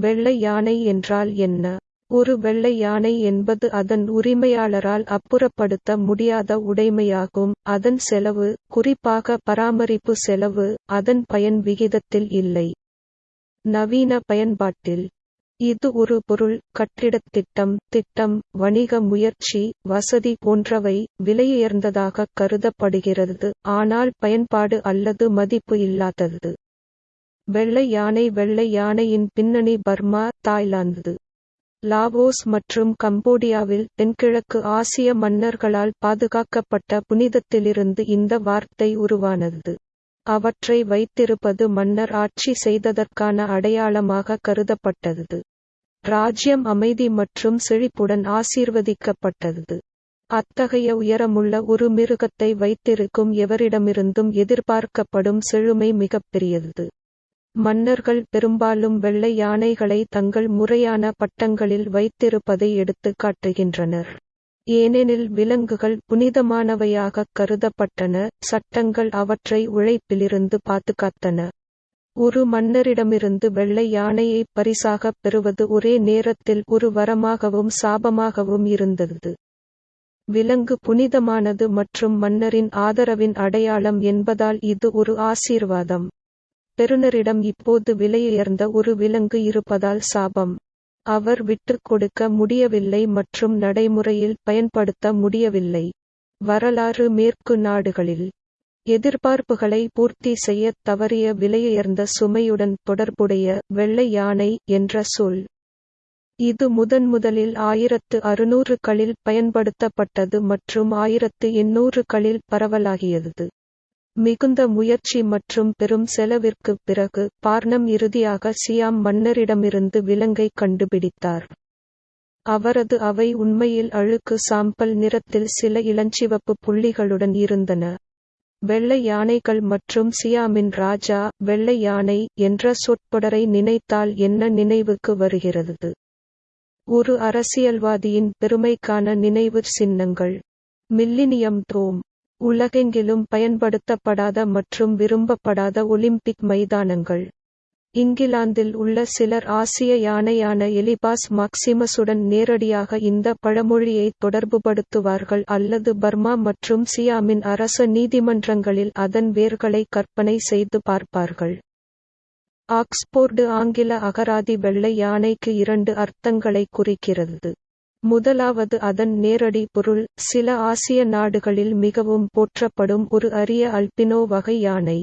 வெள்ளை யானை என்றால் என்ன? ஒரு வெள்ளை யானை என்பது அதன் உரிமையாளரால் அப்புறப்படுத்த முடியாத உடைமையாகும். அதன் செலவு குறிப்பாக பராமரிப்பு செலவு அதன் பயன் விகிதத்தில் இல்லை. நவீன பயன்பாட்டில் இது ஒரு பொருள் கட்டிடத் திட்டம் திட்டம் வணிக முயற்சி வசதி போன்றவை விலையுயர்ந்ததாக கருதப்படுகிறது. ஆனால் பயன்பாடு அல்லது மதிப்பு இல்லாதது. வெள்ளை யானை வெள்ளை யானையின் பின்னணி பர்மா தாய்லாந்து. லாவோஸ் மற்றும் கம்போடியாவில் தென்கிழக்கு ஆசிய மன்னர்களால் பாதுகாக்கப்பட்ட புனிதத்திலிருந்து இந்த வார்த்தை உருவானது. அவற்றை வைத்திருப்பது மன்னர் ஆட்சி செய்ததற்கான அடையாளமாக கருதப்பட்டது. ராஜ்யம் அமைதி மற்றும் செழிப்புடன் ஆசீர்வதிக்கப்பட்டது. அத்தகைய உயரமுள்ள ஒரு மிருகத்தை வைத்திருக்கும் எவரிடமிருந்தும் எதிர்பார்க்கப்படும் செழுமை மிகப்பெரியது. மன்னர்கள் பெரும்பாலும் வெள்ளை யானைகளை தங்கள் முறையான பட்டங்களில் வைத்திருப்பதை எடுத்துக் காட்டுகின்றனர். ஏனெனில் விலங்குகள் புனிதமானவையாகக் கருதப்பட்டன சட்டங்கள் அவற்றை உழைப்பிலிருந்து பாதுகாத்தன. ஒரு மன்னரிடமிருந்து வெள்ளை யானையை பரிசாகப் பெறுவது ஒரே நேரத்தில் ஒரு வரமாகவும் சாபமாகவும் இருந்தது. விலங்கு புனிதமானது மற்றும் மன்னரின் ஆதரவின் அடையாளம் என்பதால் இது ஒரு ஆசீர்வாதம். பெறுநரிடம் இப்போது விலையுயர்ந்த ஒரு விலங்கு இருப்பதால் சாபம். அவர் விட்டுக் கொடுக்க முடியவில்லை மற்றும் நடைமுறையில் பயன்படுத்த முடியவில்லை. வரலாறு மேற்கு நாடுகளில் எதிர்பார்ப்புகளை பூர்த்தி செய்யத் தவறிய விலையுயர்ந்த சுமையுடன் தொடர்புடைய வெள்ளை யானை என்ற சொல். இது முதன்முதலில் ஆயிரத்து அறுநூறுகளில் பயன்படுத்தப்பட்டது மற்றும் ஆயிரத்து எண்ணூறுகளில் பரவலாகியது. மிகுந்த முயற்சி மற்றும் பெரும் செலவிற்குப் பிறகு பார்னம் இறுதியாக சியாம் மன்னரிடமிருந்து விலங்கை கண்டுபிடித்தார். அவரது அவை உண்மையில் அழுக்கு சாம்பல் நிறத்தில் சில இளஞ்சிவப்பு புள்ளிகளுடன் இருந்தன. வெள்ளை யானைகள் மற்றும் சியாமின் ராஜா வெள்ளை யானை என்ற சொற்பொடரை நினைத்தால் என்ன நினைவுக்கு வருகிறது? ஒரு அரசியல்வாதியின் பெருமைக்கான நினைவு சின்னங்கள். மில்லினியம் தோம். உலகெங்கிலும் பயன்படுத்தப்படாத மற்றும் விரும்பப்படாத ஒலிம்பிக் மைதானங்கள். இங்கிலாந்தில் உள்ள சிலர் ஆசிய யானையான எலிபாஸ் மாக்சிமஸுடன் நேரடியாக இந்த பழமொழியை தொடர்புபடுத்துவார்கள் அல்லது பர்மா மற்றும் சியாமின் அரச நீதிமன்றங்களில் அதன் வேர்களை கற்பனை செய்து பார்ப்பார்கள். ஆக்ஸ்போர்டு ஆங்கில அகராதி வெள்ளை யானைக்கு இரண்டு அர்த்தங்களை குறிக்கிறது. முதலாவது அதன் நேரடி பொருள் சில ஆசிய நாடுகளில் மிகவும் போற்றப்படும் ஒரு அரிய அல்பினோ வகை யானை.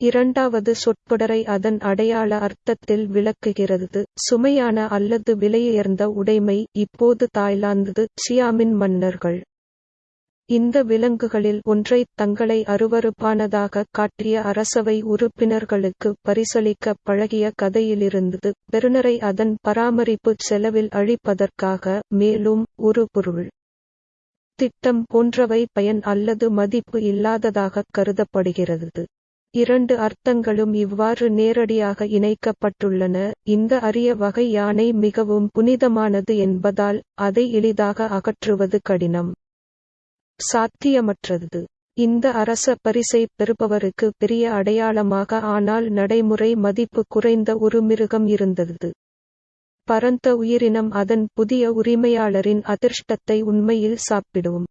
இரண்டாவது சொற்பொடரை அதன் அடையாள அர்த்தத்தில் விளக்குகிறது. சுமையான அல்லது விலையுயர்ந்த உடைமை இப்போது தாய்லாந்து சியாமின் மன்னர்கள். இந்த விலங்குகளில் ஒன்றை தங்களை அருவறுப்பானதாக காட்டிய அரசவை உறுப்பினர்களுக்கு பரிசளிக்க பழகிய கதையிலிருந்தது. பெறுநரை அதன் பராமரிப்பு செலவில் அழிப்பதற்காக மேலும் ஒரு பொருள். திட்டம் போன்றவை பயன் அல்லது மதிப்பு இல்லாததாக கருதப்படுகிறது. இரண்டு அர்த்தங்களும் இவ்வாறு நேரடியாக இணைக்கப்பட்டுள்ளன. இந்த அரிய வகை யானை மிகவும் புனிதமானது என்பதால் அதை எளிதாக அகற்றுவது கடினம். சாத்தியமற்றது. இந்த அரச பரிசை பெறுபவருக்கு பெரிய அடையாளமாக ஆனால் நடைமுறை மதிப்பு குறைந்த ஒரு மிருகம் இருந்தது. பரந்த உயிரினம் அதன் புதிய உரிமையாளரின் அதிர்ஷ்டத்தை உண்மையில் சாப்பிடும்.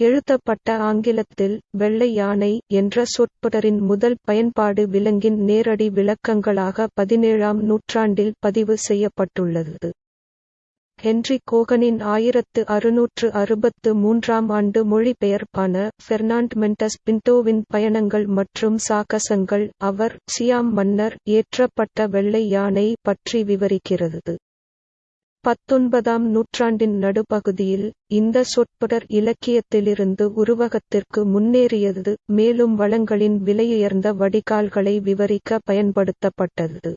எழுதப்பட்ட ஆங்கிலத்தில் வெள்ளை யானை என்ற சொற்பொடரின் முதல் பயன்பாடு விலங்கின் நேரடி விளக்கங்களாக பதினேழாம் நூற்றாண்டில் பதிவு செய்யப்பட்டுள்ளது. ஹென்றி கோகனின் ஆயிரத்து அறுநூற்று அறுபத்து மூன்றாம் ஆண்டு மொழிபெயர்ப்பான பெர்னாண்ட் பிண்டோவின் பின்டோவின் பயணங்கள் மற்றும் சாகசங்கள் அவர் சியாம் மன்னர் ஏற்றப்பட்ட வெள்ளை யானை பற்றி விவரிக்கிறது. பத்தொன்பதாம் நூற்றாண்டின் நடுப்பகுதியில் இந்த சொற்பொடர் இலக்கியத்திலிருந்து உருவகத்திற்கு முன்னேறியது மேலும் வளங்களின் விலையுயர்ந்த வடிகால்களை விவரிக்க பயன்படுத்தப்பட்டது.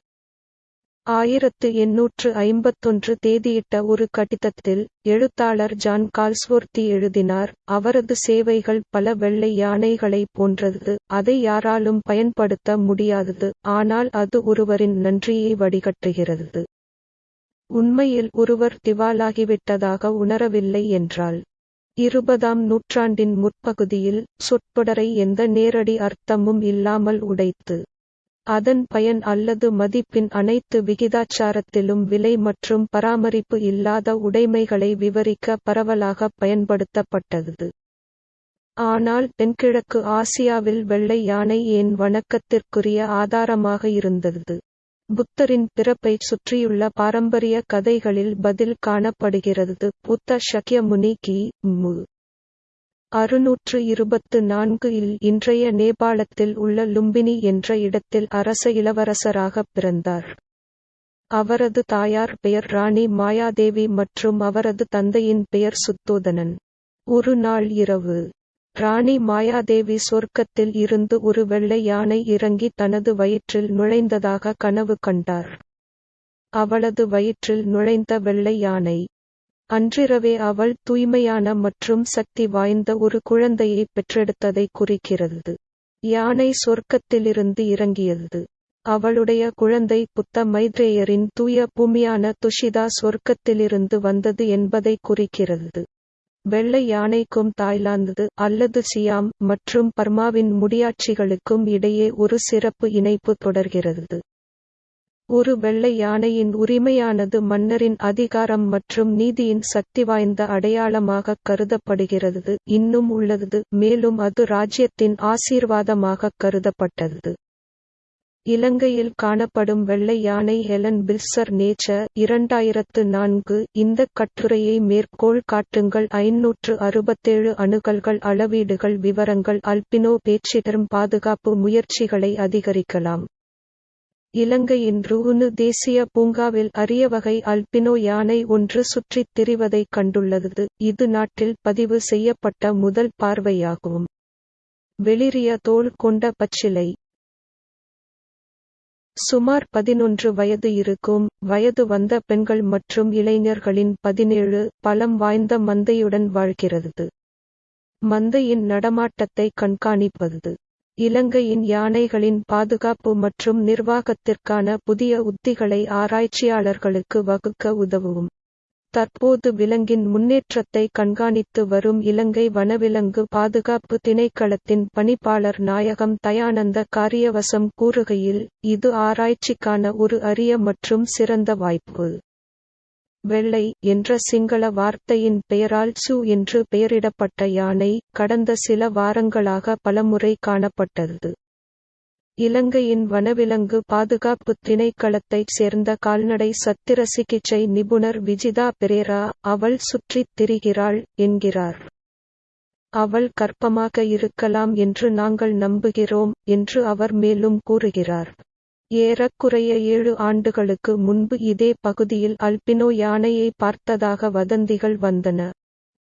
ஆயிரத்து எண்ணூற்று ஐம்பத்தொன்று தேதியிட்ட ஒரு கடிதத்தில் எழுத்தாளர் ஜான் கால்ஸ்வொர்த்தி எழுதினார் அவரது சேவைகள் பல வெள்ளை யானைகளை போன்றது அதை யாராலும் பயன்படுத்த முடியாதது ஆனால் அது ஒருவரின் நன்றியை வடிகட்டுகிறது. உண்மையில் ஒருவர் திவாலாகிவிட்டதாக உணரவில்லை என்றால் இருபதாம் நூற்றாண்டின் முற்பகுதியில் சொற்பொடரை எந்த நேரடி அர்த்தமும் இல்லாமல் உடைத்து அதன் பயன் அல்லது மதிப்பின் அனைத்து விகிதாச்சாரத்திலும் விலை மற்றும் பராமரிப்பு இல்லாத உடைமைகளை விவரிக்க பரவலாக பயன்படுத்தப்பட்டது. ஆனால் தென்கிழக்கு ஆசியாவில் வெள்ளை யானை ஏன் வணக்கத்திற்குரிய ஆதாரமாக இருந்தது? புத்தரின் பிறப்பைச் சுற்றியுள்ள பாரம்பரிய கதைகளில் பதில் காணப்படுகிறது. புத்த ஷக்யமுனி கி. மு. அறுநூற்று இருபத்து நான்கு இல் இன்றைய நேபாளத்தில் உள்ள லும்பினி என்ற இடத்தில் அரச இளவரசராகப் பிறந்தார். அவரது தாயார் பெயர் ராணி மாயாதேவி மற்றும் அவரது தந்தையின் பெயர் சுத்தோதனன். ஒரு நாள் இரவு ராணி மாயாதேவி சொர்க்கத்தில் இருந்து ஒரு வெள்ளை யானை இறங்கி தனது வயிற்றில் நுழைந்ததாக கனவு கண்டார். அவளது வயிற்றில் நுழைந்த வெள்ளை யானை அன்றிரவே அவள் தூய்மையான மற்றும் சக்தி வாய்ந்த ஒரு குழந்தையை பெற்றெடுத்ததை குறிக்கிறது. யானை சொர்க்கத்திலிருந்து இறங்கியது. அவளுடைய குழந்தை புத்த மைத்ரேயரின் தூய பூமியான துஷிதா சொர்க்கத்திலிருந்து வந்தது என்பதை குறிக்கிறது. வெள்ளை யானைக்கும் தாய்லாந்து அல்லது சியாம் மற்றும் பர்மாவின் முடியாட்சிகளுக்கும் இடையே ஒரு சிறப்பு இணைப்பு தொடர்கிறது. ஒரு வெள்ளை யானையின் உரிமையானது மன்னரின் அதிகாரம் மற்றும் நீதியின் சக்திவாய்ந்த அடையாளமாக கருதப்படுகிறது. இன்னும் உள்ளது மேலும் அது ராஜ்யத்தின் ஆசீர்வாதமாக கருதப்பட்டது. இலங்கையில் காணப்படும் வெள்ளை யானை ஹெலன் பில்சர் நேச்சர் இரண்டாயிரத்து நான்கு இந்த கட்டுரையை மேற்கோள் காட்டுங்கள். ஐநூற்று அறுபத்தேழு அணுகல்கள் அளவீடுகள் விவரங்கள் அல்பினோ பேச்சிடரும் பாதுகாப்பு முயற்சிகளை அதிகரிக்கலாம். இலங்கையின் ருகுனு தேசிய பூங்காவில் அரிய வகை அல்பினோ யானை ஒன்று சுற்றித் திரிவதைக் கண்டுள்ளது. இது நாட்டில் பதிவு செய்யப்பட்ட முதல் பார்வையாகும். வெளிரிய தோல் கொண்ட பச்சிலை. சுமார் பதினொன்று வயது இருக்கும். வயது வந்த பெண்கள் மற்றும் இளைஞர்களின் பதினேழு பலம் வாய்ந்த மந்தையுடன் வாழ்கிறது. மந்தையின் நடமாட்டத்தை கண்காணிப்பது. இலங்கையின் யானைகளின் பாதுகாப்பு மற்றும் நிர்வாகத்திற்கான புதிய உத்திகளை ஆராய்ச்சியாளர்களுக்கு வகுக்க உதவும். தற்போது விலங்கின் முன்னேற்றத்தை கண்காணித்து வரும் இலங்கை வனவிலங்கு பாதுகாப்பு திணைக்களத்தின் பணிப்பாளர் நாயகம் தயானந்த காரியவசம் கூறுகையில் இது ஆராய்ச்சிக்கான ஒரு அரிய மற்றும் சிறந்த வாய்ப்பு. வெள்ளை என்ற சிங்கள வார்த்தையின் பெயரால் சு என்று பெயரிடப்பட்ட யானை கடந்த சில வாரங்களாக பலமுறை காணப்பட்டது. இலங்கையின் வனவிலங்கு பாதுகாப்பு திணைக்களத்தைச் சேர்ந்த கால்நடை சத்திர சிகிச்சை நிபுணர் விஜிதா பெரேரா அவள் சுற்றித் திரிகிறாள் என்கிறார். அவள் கர்ப்பமாக இருக்கலாம் என்று நாங்கள் நம்புகிறோம் என்று அவர் மேலும் கூறுகிறார். ஏறக்குறைய ஏழு ஆண்டுகளுக்கு முன்பு இதே பகுதியில் அல்பினோ யானையை பார்த்ததாக வதந்திகள் வந்தன.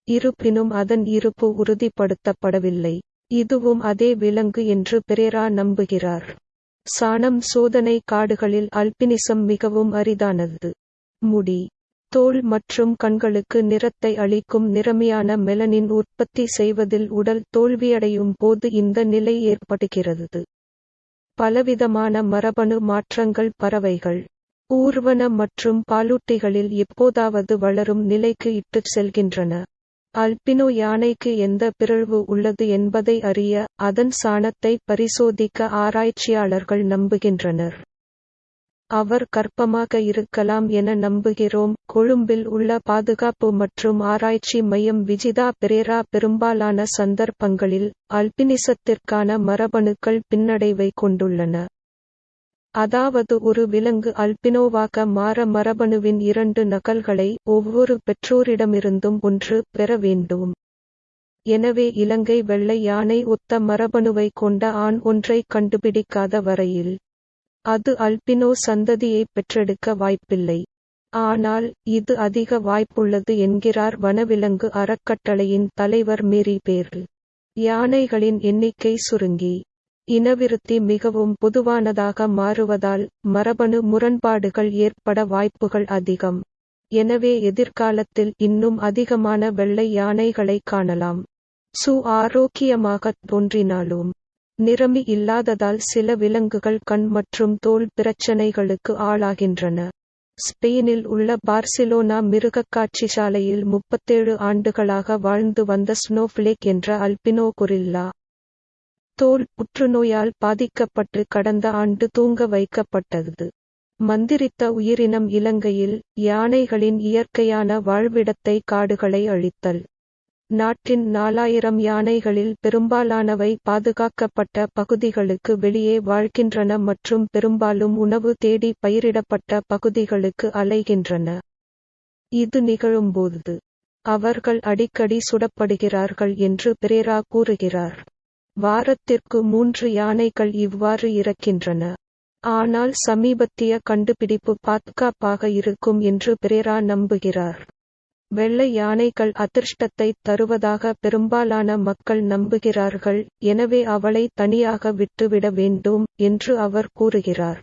இருப்பினும் அதன் இருப்பு உறுதிப்படுத்தப்படவில்லை. இதுவும் அதே விலங்கு என்று பெரேரா நம்புகிறார். சாணம் சோதனை காடுகளில் அல்பினிசம் மிகவும் அரிதானது. முடி தோல் மற்றும் கண்களுக்கு நிறத்தை அளிக்கும் நிறமியான மெலனின் உற்பத்தி செய்வதில் உடல் தோல்வியடையும் போது இந்த நிலை ஏற்படுகிறது. பலவிதமான மரபணு மாற்றங்கள் பறவைகள். ஊர்வன மற்றும் பாலூட்டிகளில் எப்போதாவது வளரும் நிலைக்கு இட்டுச் செல்கின்றன. அல்பினோ யானைக்கு எந்த பிறழ்வு உள்ளது என்பதை அறிய அதன் சாணத்தை பரிசோதிக்க ஆராய்ச்சியாளர்கள் நம்புகின்றனர். அவர் கர்ப்பமாக இருக்கலாம் என நம்புகிறோம் கொழும்பில் உள்ள பாதுகாப்பு மற்றும் ஆராய்ச்சி மையம் விஜிதா பெரேரா பெரும்பாலான சந்தர்ப்பங்களில் அல்பினிசத்திற்கான மரபணுக்கள் பின்னடைவை கொண்டுள்ளன. அதாவது ஒரு விலங்கு அல்பினோவாக மாற மரபணுவின் இரண்டு நகல்களை ஒவ்வொரு பெற்றோரிடமிருந்தும் ஒன்று பெற வேண்டும். எனவே இலங்கை வெள்ளை யானை ஒத்த மரபணுவை கொண்ட ஆண் ஒன்றை கண்டுபிடிக்காத வரையில் அது அல்பினோ சந்ததியை பெற்றெடுக்க வாய்ப்பில்லை. ஆனால் இது அதிக வாய்ப்புள்ளது என்கிறார் வனவிலங்கு அறக்கட்டளையின் தலைவர் மேரி பேர்ல். யானைகளின் எண்ணிக்கை சுருங்கி இனவிருத்தி மிகவும் பொதுவானதாக மாறுவதால் மரபணு முரண்பாடுகள் ஏற்பட வாய்ப்புகள் அதிகம். எனவே எதிர்காலத்தில் இன்னும் அதிகமான வெள்ளை யானைகளை காணலாம். சு ஆரோக்கியமாகத் தோன்றினாலும் நிறமி இல்லாததால் சில விலங்குகள் கண் மற்றும் தோல் பிரச்சனைகளுக்கு ஆளாகின்றன. ஸ்பெயினில் உள்ள பார்சிலோனா மிருகக்காட்சிசாலையில் முப்பத்தேழு ஆண்டுகளாக வாழ்ந்து வந்த ஸ்னோஃப்ளேக் என்ற அல்பினோ கொரில்லா. தோல் புற்றுநோயால் பாதிக்கப்பட்டு கடந்த ஆண்டு தூங்க வைக்கப்பட்டது. மந்திரித்த உயிரினம் இலங்கையில் யானைகளின் இயற்கையான வாழ்விடத்தை காடுகளை அழித்தல். நாட்டின் நாலாயிரம் யானைகளில் பெரும்பாலானவை பாதுகாக்கப்பட்ட பகுதிகளுக்கு வெளியே வாழ்கின்றன மற்றும் பெரும்பாலும் உணவு தேடி பயிரிடப்பட்ட பகுதிகளுக்கு அலைகின்றன. இது நிகழும்போது அவர்கள் அடிக்கடி சுடப்படுகிறார்கள் என்று பிரேரா கூறுகிறார். வாரத்திற்கு மூன்று யானைகள் இவ்வாறு இறக்கின்றன. ஆனால் சமீபத்திய கண்டுபிடிப்பு பாதுகாப்பாக இருக்கும் என்று பிரேரா நம்புகிறார். வெள்ளை யானைகள் அதிர்ஷ்டத்தை தருவதாக பெரும்பாலான மக்கள் நம்புகிறார்கள். எனவே அவளை தனியாக விட்டுவிட வேண்டும் என்று அவர் கூறுகிறார்.